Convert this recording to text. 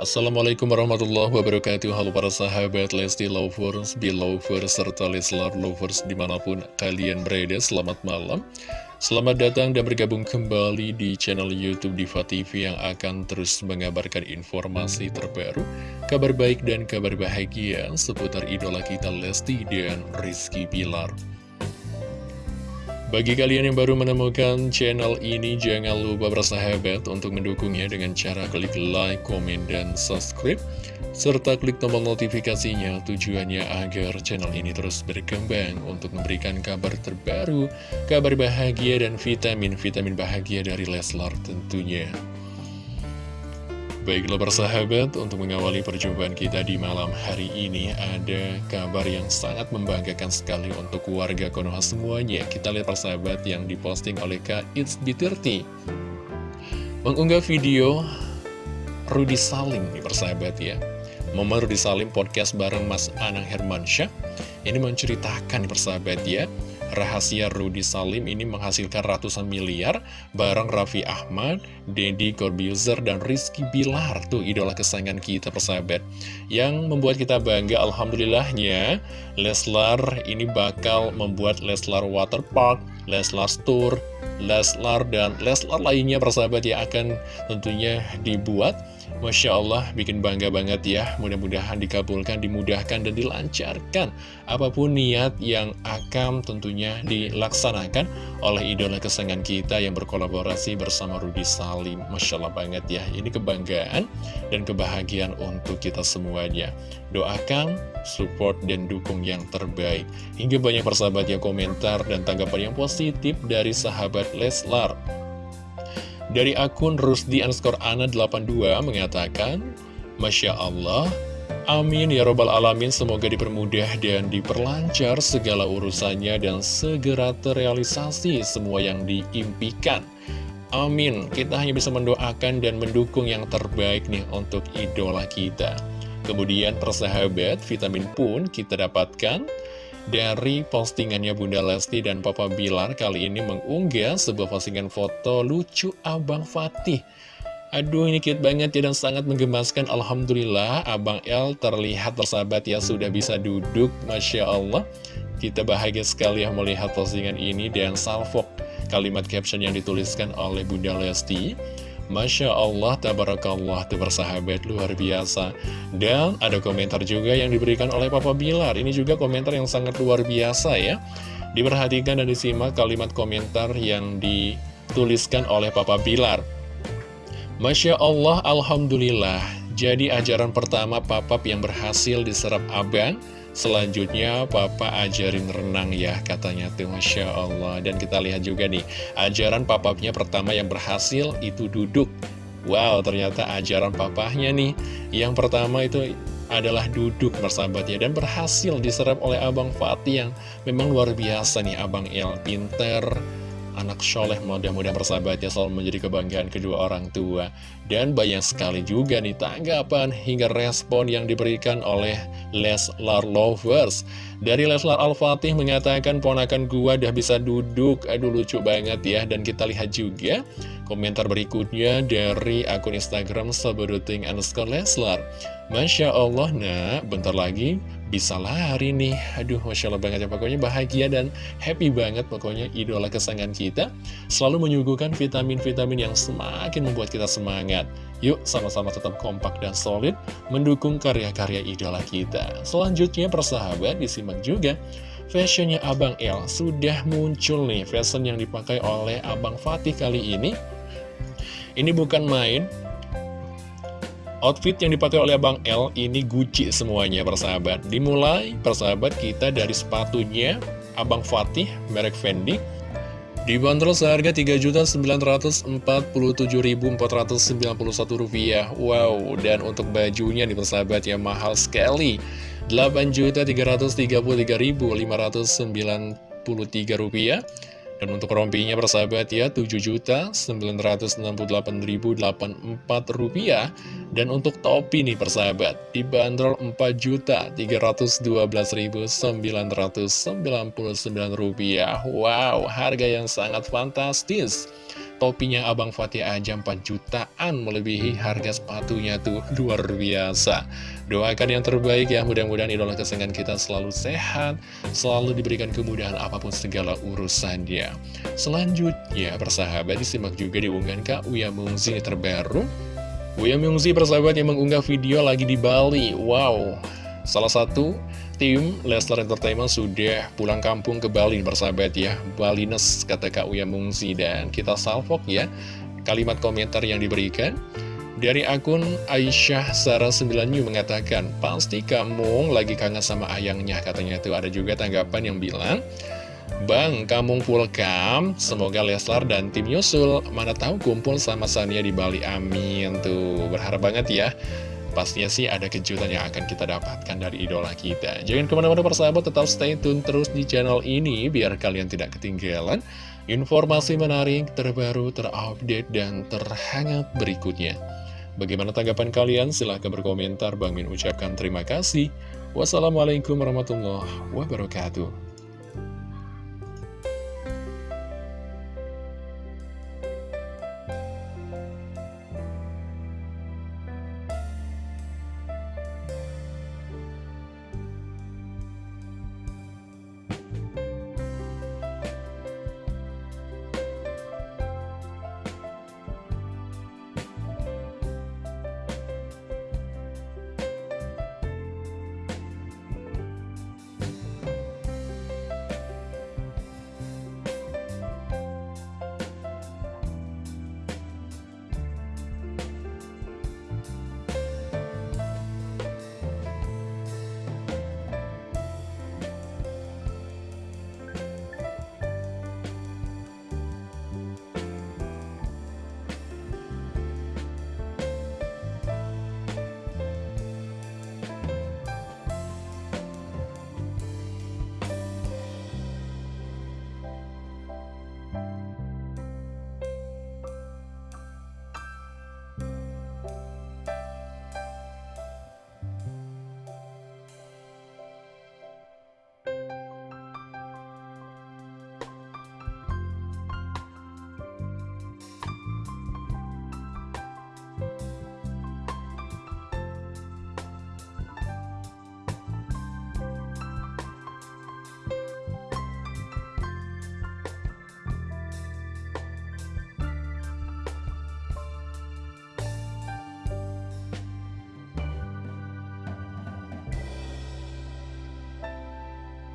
Assalamualaikum warahmatullahi wabarakatuh. Halo para sahabat Lesti Lovers, Belovers, serta Leslar Lovers di mana pun kalian berada Selamat malam. Selamat datang dan bergabung kembali di channel Youtube Diva TV yang akan terus mengabarkan informasi terbaru Kabar baik dan kabar bahagia seputar idola kita Lesti dan Rizky Pilar bagi kalian yang baru menemukan channel ini, jangan lupa bersahabat untuk mendukungnya dengan cara klik like, komen, dan subscribe. Serta klik tombol notifikasinya tujuannya agar channel ini terus berkembang untuk memberikan kabar terbaru, kabar bahagia, dan vitamin-vitamin bahagia dari Leslar tentunya. Baiklah persahabat, untuk mengawali perjumpaan kita di malam hari ini ada kabar yang sangat membanggakan sekali untuk warga Konoha semuanya. Kita lihat persahabat yang diposting oleh Kak It's B30. Mengunggah video Rudi Salim nih persahabat ya. Momen Rudi Salim podcast bareng Mas Anang Hermansyah. Ini menceritakan nih persahabat ya rahasia Rudy Salim ini menghasilkan ratusan miliar bareng Raffi Ahmad, Deddy Corbuzier, dan Rizky Bilar. Tuh idola kesayangan kita persahabat. Yang membuat kita bangga Alhamdulillahnya Leslar ini bakal membuat Leslar Waterpark, Leslar Tour, Leslar, dan Leslar lainnya persahabat yang akan tentunya dibuat Masya Allah, bikin bangga banget ya. Mudah-mudahan dikabulkan, dimudahkan, dan dilancarkan. Apa pun niat yang akan tentunya dilaksanakan oleh idola kesenangan kita yang berkolaborasi bersama Rudi Salim. Masya Allah banget ya. Ini kebanggaan dan kebahagiaan untuk kita semuanya. Doakan, support, dan dukung yang terbaik. Hingga banyak persahabat yang komentar dan tanggapan yang positif dari sahabat Leslar. Dari akun Rusdi underscore Ana 82 mengatakan, Masya Allah, amin ya robbal alamin, semoga dipermudah dan diperlancar segala urusannya dan segera terrealisasi semua yang diimpikan. Amin, kita hanya bisa mendoakan dan mendukung yang terbaik nih untuk idola kita. Kemudian persahabat, vitamin pun kita dapatkan dari postingannya Bunda Lesti dan Papa Bilar kali ini mengunggah sebuah postingan foto lucu Abang Fatih. Aduh ini cute banget ya dan sangat menggemaskan. Alhamdulillah Abang El terlihat bersahabat ya sudah bisa duduk. Masya Allah. Kita bahagia sekali ya melihat postingan ini dan salvok kalimat caption yang dituliskan oleh Bunda Lesti Masya Allah, Tabarakallah, itu bersahabat luar biasa. Dan ada komentar juga yang diberikan oleh Papa Bilar. Ini juga komentar yang sangat luar biasa ya. Diperhatikan dan disimak kalimat komentar yang dituliskan oleh Papa Bilar. Masya Allah, Alhamdulillah. Jadi ajaran pertama papap yang berhasil diserap abang Selanjutnya papa ajarin renang ya katanya tuh Masya Allah. Dan kita lihat juga nih Ajaran papapnya pertama yang berhasil itu duduk. Wow ternyata ajaran papahnya nih. Yang pertama itu adalah duduk bersahabatnya Dan berhasil diserap oleh Abang Fatih yang memang luar biasa nih Abang El Pinter anak soleh mudah-mudahan persahabatnya selalu menjadi kebanggaan kedua orang tua. Dan banyak sekali juga nih tanggapan hingga respon yang diberikan oleh Leslar Lovers. Dari Leslar Al-Fatih mengatakan ponakan gua udah bisa duduk. Aduh lucu banget ya. Dan kita lihat juga komentar berikutnya dari akun Instagram Saberuting underscore Leslar. Masya Allah nak. Bentar lagi bisa lari nih. Aduh Masya Allah banget ya. Pokoknya bahagia dan happy banget pokoknya idola kesayangan kita. Selalu menyuguhkan vitamin-vitamin yang semakin membuat kita semangat. Yuk sama-sama tetap kompak dan solid mendukung karya-karya idola kita. Selanjutnya persahabat disimak juga. Fashionnya Abang El sudah muncul nih. Fashion yang dipakai oleh Abang Fatih kali ini. Ini bukan main Outfit yang dipakai oleh Abang L ini Gucci semuanya persahabat. Dimulai persahabat kita dari sepatunya. Abang Fatih merek Fendi. Dibanderol seharga Rp3.947.491 Wow dan untuk bajunya nih persahabat ya mahal sekali. Rp8.303.593 dan untuk rompinya persahabat ya 7.968.084 rupiah Dan untuk topi nih persahabat dibanderol 4.312.999 rupiah. Wow harga yang sangat fantastis. Topinya Abang Fatih aja 4 jutaan melebihi harga sepatunya tuh luar biasa. Doakan yang terbaik ya mudah-mudahan idola kesenangan kita selalu sehat selalu diberikan kemudahan apa pun segala urusannya. Selanjutnya persahabat disimak juga diunggahan Kak Uya Mungzi terbaru Uya Mungzi persahabat yang mengunggah video lagi di Bali. Wow. Salah satu tim Leslar Entertainment sudah pulang kampung ke Bali bersahabat ya. Balines kata Kak Uya Mungsi dan kita salvok ya kalimat komentar yang diberikan. Dari akun Aisyah Sarah 9 New mengatakan pasti kamu lagi kangen sama ayangnya katanya itu ada juga tanggapan yang bilang Bang, kamu kam, semoga Leslar dan tim Yusul mana tahu kumpul sama Sania di Bali, amin tuh berharap banget ya pastinya sih ada kejutan yang akan kita dapatkan dari idola kita. Jangan ke mana-mana persahabat, tetap stay tune terus di channel ini, biar kalian tidak ketinggalan informasi menarik, terbaru, terupdate, dan terhangat berikutnya. Bagaimana tanggapan kalian? Silahkan berkomentar. Bang Min ucapkan terima kasih. Wassalamualaikum warahmatullahi wabarakatuh.